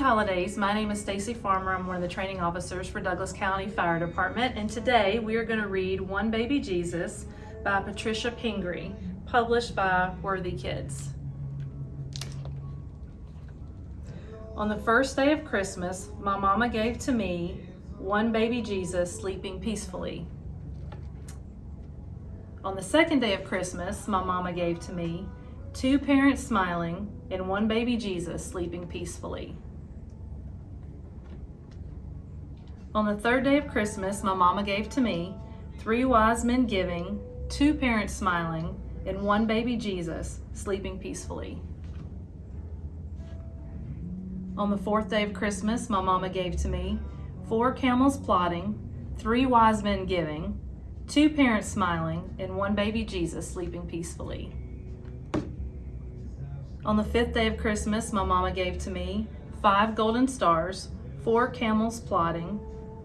holidays. My name is Stacy Farmer. I'm one of the training officers for Douglas County Fire Department and today we are going to read One Baby Jesus by Patricia Pingree, published by Worthy Kids. On the first day of Christmas, my mama gave to me one baby Jesus sleeping peacefully. On the second day of Christmas, my mama gave to me two parents smiling and one baby Jesus sleeping peacefully. On the third day of Christmas, my mama gave to me three wise men giving, two parents smiling, and one baby Jesus sleeping peacefully. On the fourth day of Christmas, my mama gave to me four camels plodding, three wise men giving, two parents smiling, and one baby Jesus sleeping peacefully. On the fifth day of Christmas, my mama gave to me five golden stars, four camels plodding,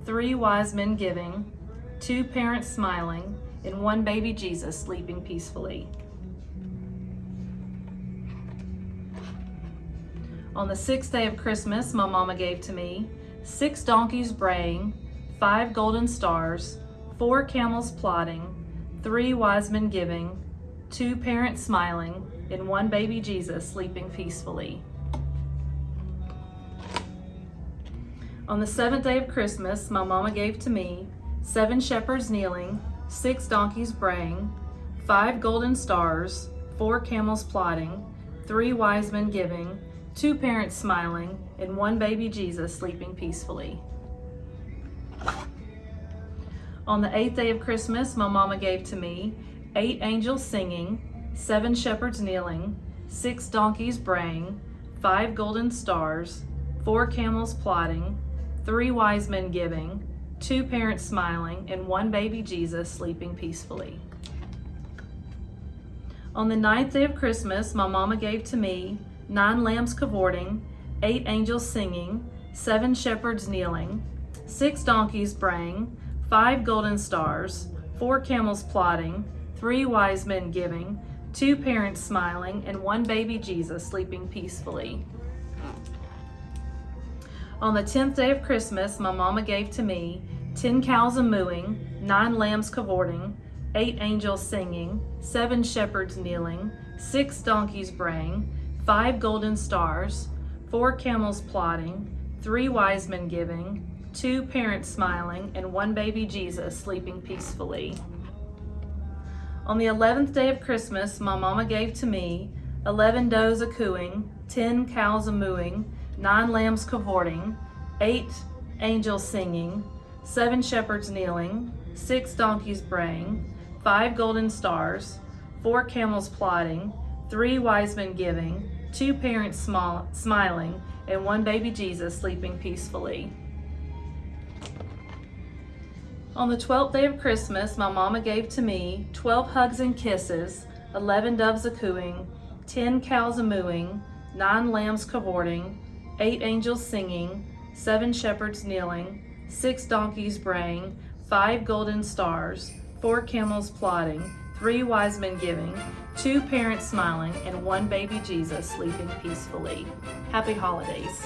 three wise men giving, two parents smiling, and one baby Jesus sleeping peacefully. On the sixth day of Christmas, my mama gave to me six donkeys braying, five golden stars, four camels plodding, three wise men giving, two parents smiling, and one baby Jesus sleeping peacefully. On the seventh day of Christmas, my mama gave to me seven shepherds kneeling, six donkeys braying, five golden stars, four camels plodding, three wise men giving, two parents smiling, and one baby Jesus sleeping peacefully. On the eighth day of Christmas, my mama gave to me eight angels singing, seven shepherds kneeling, six donkeys braying, five golden stars, four camels plodding, three wise men giving, two parents smiling, and one baby Jesus sleeping peacefully. On the ninth day of Christmas, my mama gave to me nine lambs cavorting, eight angels singing, seven shepherds kneeling, six donkeys braying, five golden stars, four camels plodding, three wise men giving, two parents smiling, and one baby Jesus sleeping peacefully. On the 10th day of Christmas, my mama gave to me 10 cows a mooing, nine lambs cavorting, eight angels singing, seven shepherds kneeling, six donkeys braying, five golden stars, four camels plodding, three wise men giving, two parents smiling, and one baby Jesus sleeping peacefully. On the 11th day of Christmas, my mama gave to me 11 does a cooing, 10 cows a mooing, 9 lambs cavorting, 8 angels singing, 7 shepherds kneeling, 6 donkeys braying, 5 golden stars, 4 camels plodding, 3 wise men giving, 2 parents small, smiling, and 1 baby Jesus sleeping peacefully. On the 12th day of Christmas, my mama gave to me 12 hugs and kisses, 11 doves a cooing, 10 cows a mooing, 9 lambs cavorting, 8 angels singing, 7 shepherds kneeling, 6 donkeys braying, 5 golden stars, 4 camels plodding, 3 wise men giving, 2 parents smiling, and 1 baby Jesus sleeping peacefully. Happy holidays.